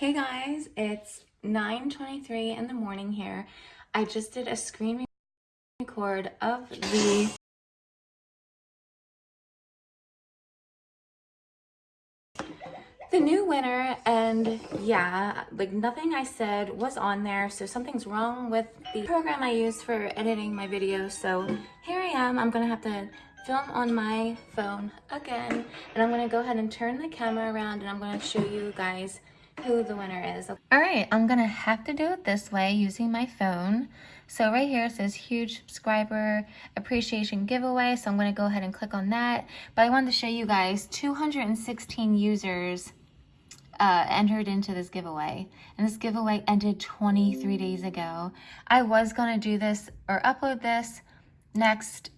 Hey guys, it's 9.23 in the morning here. I just did a screen record of the the new winner and yeah like nothing i said was on there so something's wrong with the program i use for editing my videos so here i am i'm gonna have to film on my phone again and i'm gonna go ahead and turn the camera around and i'm gonna show you guys who the winner is. All right i'm gonna have to do it this way using my phone. So right here it says huge subscriber appreciation giveaway so i'm to go ahead and click on that. But i wanted to show you guys 216 users uh, entered into this giveaway. And this giveaway ended 23 days ago. I was to do this or upload this next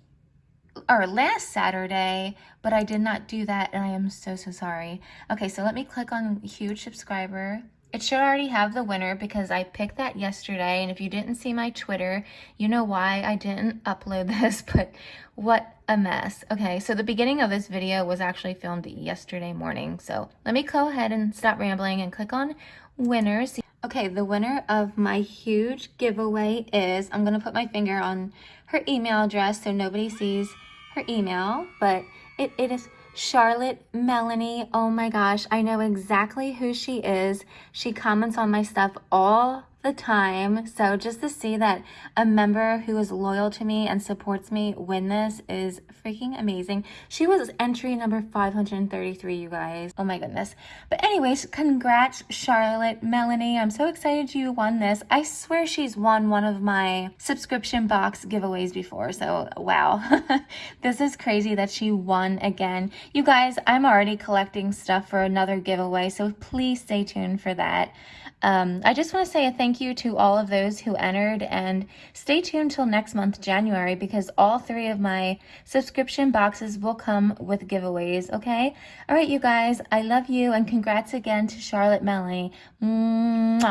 or last Saturday, but I did not do that and I am so, so sorry. Okay, so let me click on huge subscriber it should already have the winner because I picked that yesterday. And if you didn't see my Twitter, you know why I didn't upload this, but what a mess. Okay, so the beginning of this video was actually filmed yesterday morning. So let me go ahead and stop rambling and click on winners. Okay, the winner of my huge giveaway is, I'm to put my finger on her email address so nobody sees her email, but it, it is Charlotte Melanie. Oh my gosh, I know exactly who she is. She comments on my stuff all the time. So just to see that a member who is loyal to me and supports me win this is freaking amazing. She was entry number 533, you guys. Oh my goodness. But anyways, congrats, Charlotte, Melanie. I'm so excited you won this. I swear she's won one of my subscription box giveaways before. So wow, this is crazy that she won again. You guys, I'm already collecting stuff for another giveaway. So please stay tuned for that. Um, I just want to say a thank you to all of those who entered and stay tuned till next month, January, because all three of my subscription boxes will come with giveaways, okay? All right, you guys, I love you and congrats again to Charlotte Melanie. Mwah.